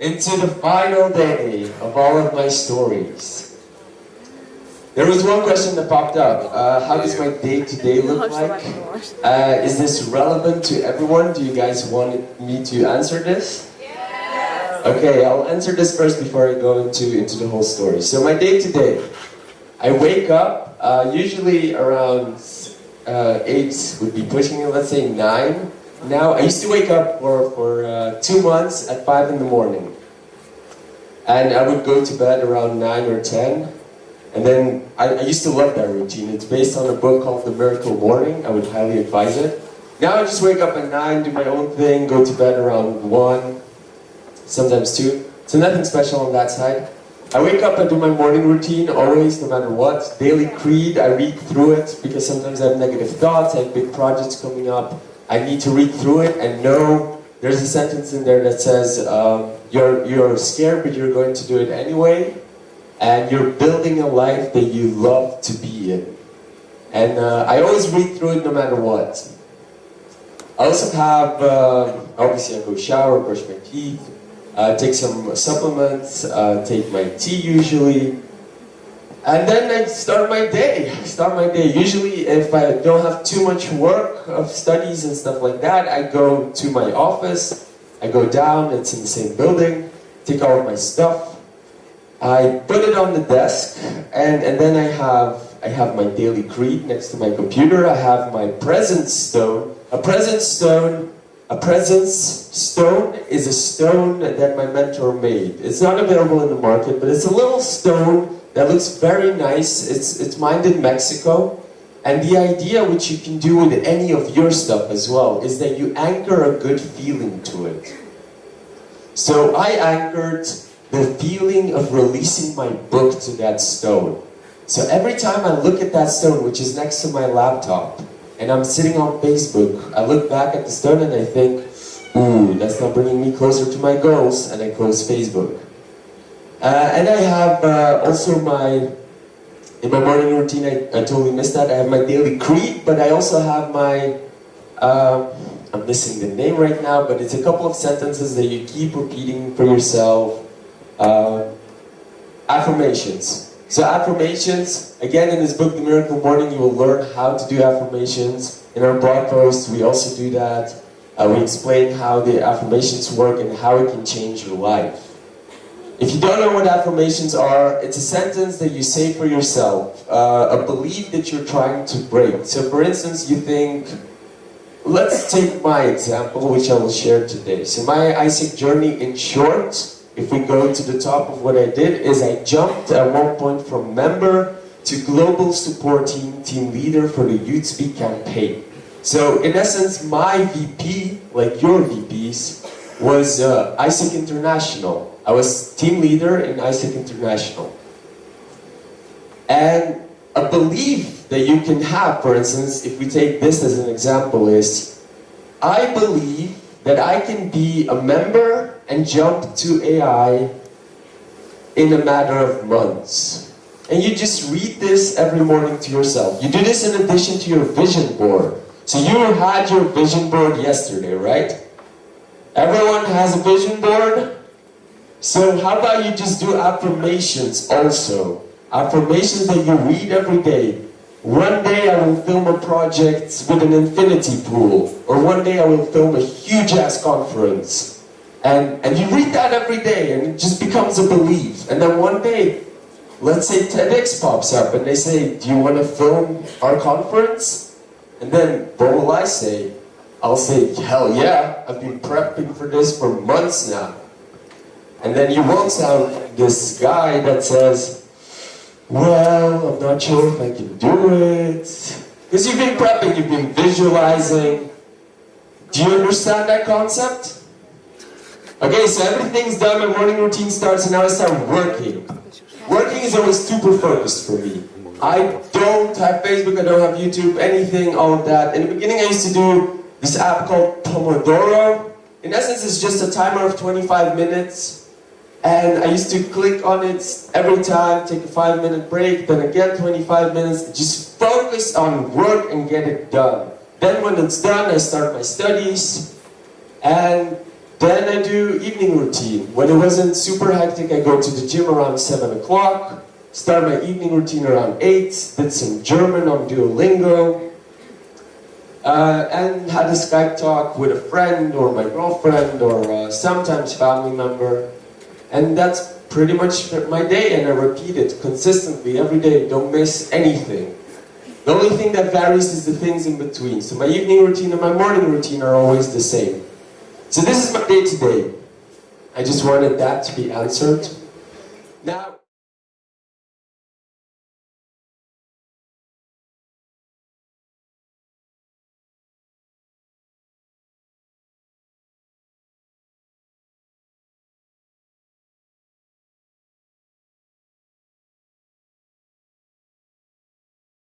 into the final day of all of my stories. There was one question that popped up. Uh, how does my day-to-day look like? Uh, is this relevant to everyone? Do you guys want me to answer this? Okay, I'll answer this first before I go into, into the whole story. So my day-to-day, I wake up, uh, usually around uh, 8 would be pushing it, let's say 9. Now, I used to wake up for, for uh, two months at 5 in the morning. And I would go to bed around 9 or 10. And then, I, I used to love that routine. It's based on a book called The Miracle Morning. I would highly advise it. Now I just wake up at 9, do my own thing, go to bed around 1, sometimes 2. So nothing special on that side. I wake up and do my morning routine, always, no matter what. Daily creed, I read through it, because sometimes I have negative thoughts, I have big projects coming up. I need to read through it and know there's a sentence in there that says, um, you're, you're scared, but you're going to do it anyway. And you're building a life that you love to be in. And uh, I always read through it no matter what. I also have, uh, obviously I go shower, brush my teeth, uh, take some supplements, uh, take my tea usually, and then I start my day, start my day. Usually if I don't have too much work of studies and stuff like that, I go to my office, I go down, it's in the same building, take all my stuff, I put it on the desk, and, and then I have, I have my daily creed next to my computer, I have my presence stone. A presence stone a presence stone is a stone that my mentor made. It's not available in the market, but it's a little stone that looks very nice. It's, it's mined in Mexico. And the idea, which you can do with any of your stuff as well, is that you anchor a good feeling to it. So I anchored the feeling of releasing my book to that stone. So every time I look at that stone, which is next to my laptop, and I'm sitting on Facebook, I look back at the stone and I think, ooh, that's not bringing me closer to my goals, and I close Facebook. Uh, and I have uh, also my, in my morning routine, I, I totally missed that, I have my daily creed, but I also have my, uh, I'm missing the name right now, but it's a couple of sentences that you keep repeating for yourself. Uh, affirmations. So affirmations, again in this book, The Miracle Morning, you will learn how to do affirmations. In our blog post, we also do that. Uh, we explain how the affirmations work and how it can change your life. If you don't know what affirmations are, it's a sentence that you say for yourself, uh, a belief that you're trying to break. So for instance, you think, let's take my example, which I will share today. So my AIESEC journey in short, if we go to the top of what I did, is I jumped at one point from member to global support team, team leader for the Youth Speak campaign. So in essence, my VP, like your VPs, was uh, International. I was team leader in AIESEC International. And a belief that you can have, for instance, if we take this as an example is, I believe that I can be a member and jump to AI in a matter of months. And you just read this every morning to yourself. You do this in addition to your vision board. So you had your vision board yesterday, right? Everyone has a vision board? So how about you just do affirmations also? Affirmations that you read every day. One day I will film a project with an infinity pool. Or one day I will film a huge ass conference. And, and you read that every day and it just becomes a belief. And then one day, let's say TEDx pops up and they say, do you want to film our conference? And then what will I say? I'll say, hell yeah, I've been prepping for this for months now. And then you won't sound this guy that says, well, I'm not sure if I can do it. Because you've been prepping, you've been visualizing. Do you understand that concept? Okay, so everything's done, my morning routine starts, and now I start working. Working is always super focused for me. I don't have Facebook, I don't have YouTube, anything, all of that. In the beginning I used to do this app called Pomodoro. In essence, it's just a timer of 25 minutes. And I used to click on it every time, take a five minute break, then again 25 minutes, just focus on work and get it done. Then when it's done, I start my studies. And Then I do evening routine. When it wasn't super hectic, I go to the gym around 7 o'clock, start my evening routine around 8, did some German on Duolingo, uh, and had a Skype talk with a friend or my girlfriend or uh, sometimes family member. And that's pretty much my day and I repeat it consistently every day, don't miss anything. The only thing that varies is the things in between. So my evening routine and my morning routine are always the same. So this is my day to day. I just wanted that to be answered. Now,